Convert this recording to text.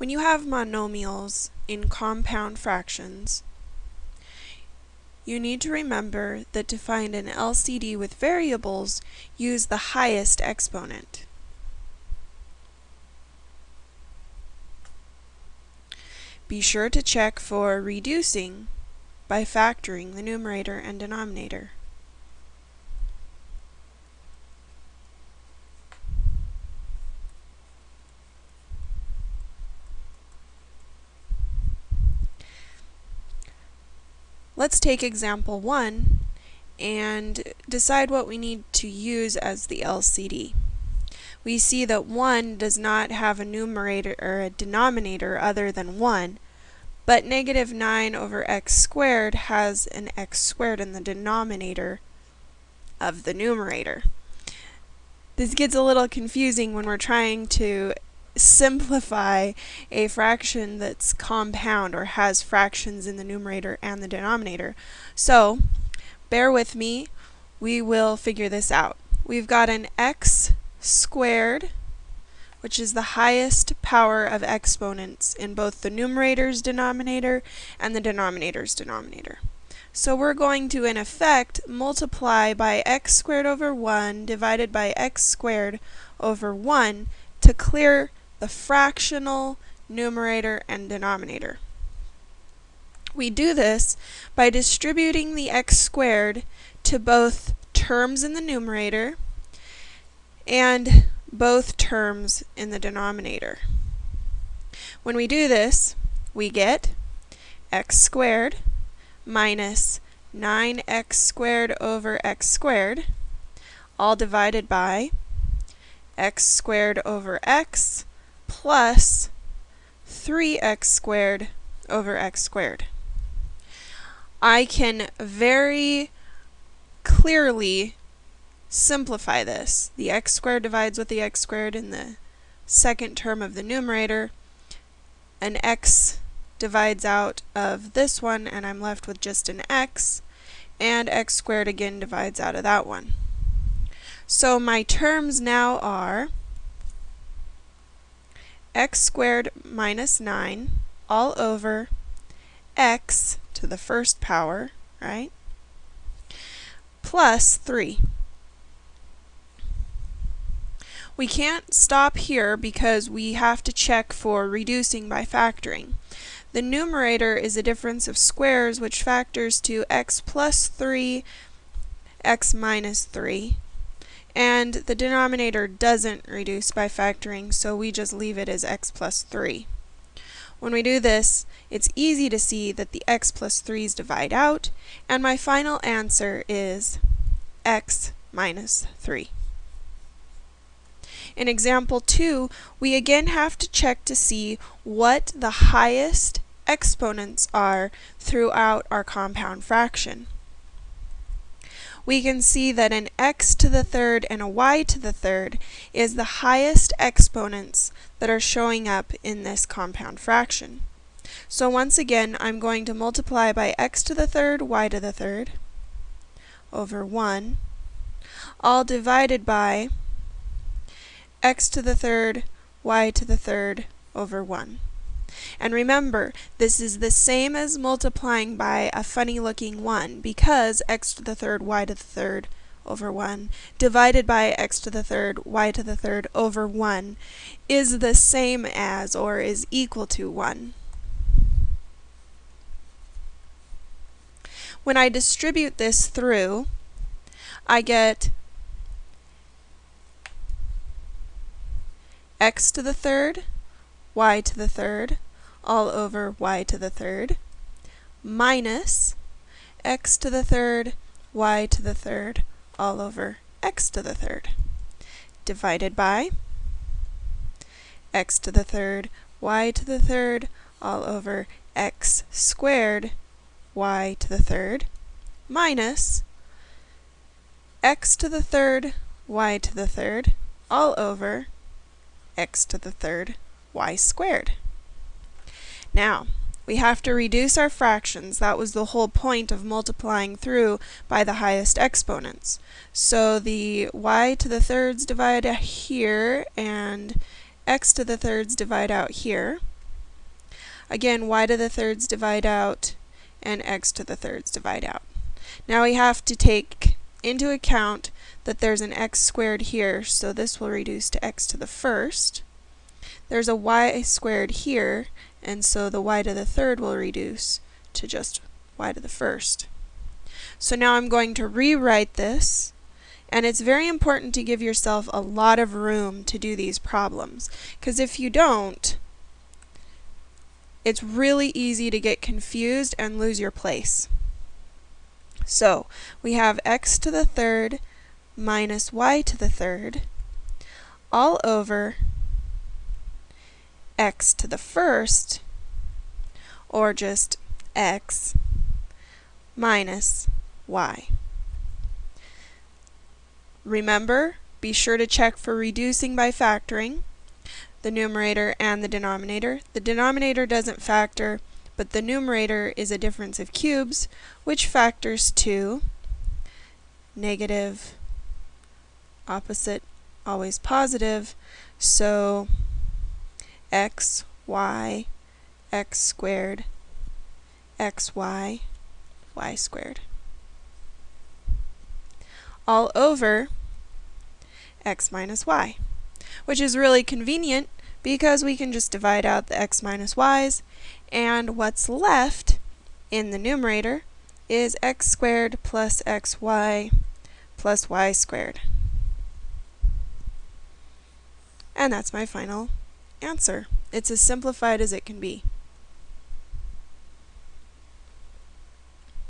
When you have monomials in compound fractions, you need to remember that to find an LCD with variables, use the highest exponent. Be sure to check for reducing by factoring the numerator and denominator. Let's take example 1 and decide what we need to use as the LCD. We see that 1 does not have a numerator or a denominator other than 1, but negative 9 over x squared has an x squared in the denominator of the numerator. This gets a little confusing when we're trying to simplify a fraction that's compound or has fractions in the numerator and the denominator. So, bear with me, we will figure this out. We've got an x squared, which is the highest power of exponents in both the numerator's denominator and the denominator's denominator. So we're going to, in effect, multiply by x squared over 1 divided by x squared over 1 to clear the fractional numerator and denominator. We do this by distributing the x squared to both terms in the numerator and both terms in the denominator. When we do this, we get x squared minus 9x squared over x squared, all divided by x squared over x plus 3x squared over x squared. I can very clearly simplify this. The x squared divides with the x squared in the second term of the numerator. An x divides out of this one, and I'm left with just an x. And x squared again divides out of that one. So my terms now are x squared minus 9 all over x to the first power, right, plus 3. We can't stop here because we have to check for reducing by factoring. The numerator is a difference of squares which factors to x plus 3, x minus 3, and the denominator doesn't reduce by factoring, so we just leave it as x plus 3. When we do this, it's easy to see that the x plus 3's divide out, and my final answer is x minus 3. In example 2, we again have to check to see what the highest exponents are throughout our compound fraction we can see that an x to the third and a y to the third is the highest exponents that are showing up in this compound fraction. So once again, I'm going to multiply by x to the third, y to the third, over 1, all divided by x to the third, y to the third, over 1. And remember, this is the same as multiplying by a funny looking 1 because x to the third y to the third over 1 divided by x to the third y to the third over 1 is the same as or is equal to 1. When I distribute this through, I get x to the third y to the third all over y to the third minus x to the third y to the third all over x to the third divided by x to the third y to the third all over x squared y to the third minus x to the third y to the third all over x to the third y squared. Now, we have to reduce our fractions. That was the whole point of multiplying through by the highest exponents. So the y to the thirds divide here, and x to the thirds divide out here. Again, y to the thirds divide out, and x to the thirds divide out. Now we have to take into account that there's an x squared here, so this will reduce to x to the first. There's a y squared here, and so the y to the third will reduce to just y to the first. So now I'm going to rewrite this, and it's very important to give yourself a lot of room to do these problems, because if you don't, it's really easy to get confused and lose your place. So we have x to the third minus y to the third all over x to the first, or just x, minus y. Remember, be sure to check for reducing by factoring the numerator and the denominator. The denominator doesn't factor, but the numerator is a difference of cubes, which factors to negative, opposite, always positive, so x, y, x squared, xy, y squared. All over x minus y which is really convenient because we can just divide out the x minus y's, and what's left in the numerator is x squared plus xy plus y squared. And that's my final answer. It's as simplified as it can be.